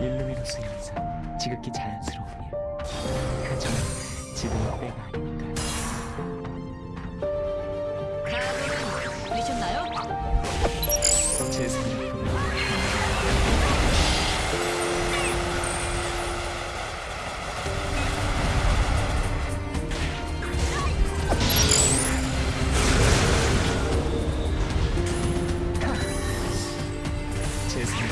일루미노스 현상 지극히 자연스러운 일 하지만 지금은 때가 아니니까 되셨나요? 제 생각 제 생각